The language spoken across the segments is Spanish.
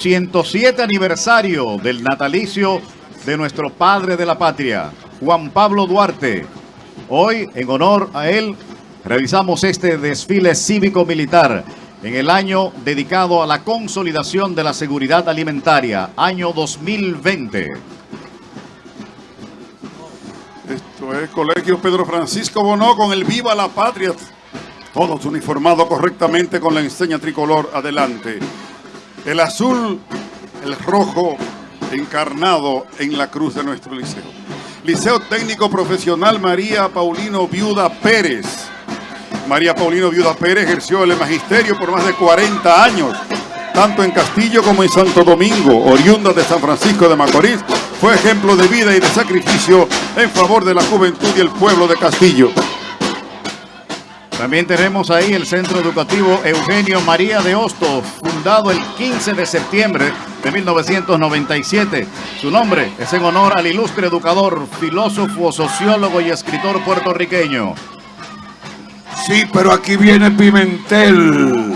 107 aniversario del natalicio de nuestro padre de la patria, Juan Pablo Duarte. Hoy, en honor a él, realizamos este desfile cívico-militar en el año dedicado a la consolidación de la seguridad alimentaria, año 2020. Esto es Colegio Pedro Francisco Bonó con el Viva la Patria. Todos uniformados correctamente con la enseña tricolor adelante. El azul, el rojo encarnado en la cruz de nuestro liceo. Liceo Técnico Profesional María Paulino Viuda Pérez. María Paulino Viuda Pérez ejerció el magisterio por más de 40 años, tanto en Castillo como en Santo Domingo, oriunda de San Francisco de Macorís. Fue ejemplo de vida y de sacrificio en favor de la juventud y el pueblo de Castillo. También tenemos ahí el Centro Educativo Eugenio María de Hostos, fundado el 15 de septiembre de 1997. Su nombre es en honor al ilustre educador, filósofo, sociólogo y escritor puertorriqueño. Sí, pero aquí viene Pimentel.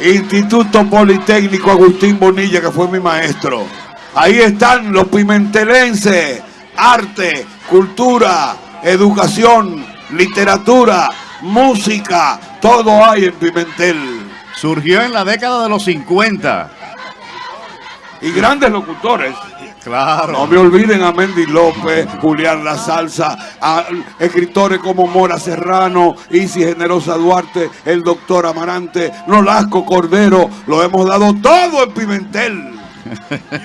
Instituto Politécnico Agustín Bonilla, que fue mi maestro. Ahí están los pimentelenses. Arte, cultura, educación, literatura, música, todo hay en Pimentel. Surgió en la década de los 50. Y grandes locutores. Claro. No me olviden a Mendy López, Julián La Salsa, a escritores como Mora Serrano, Isi Generosa Duarte, el doctor Amarante, Nolasco Cordero. Lo hemos dado todo en Pimentel.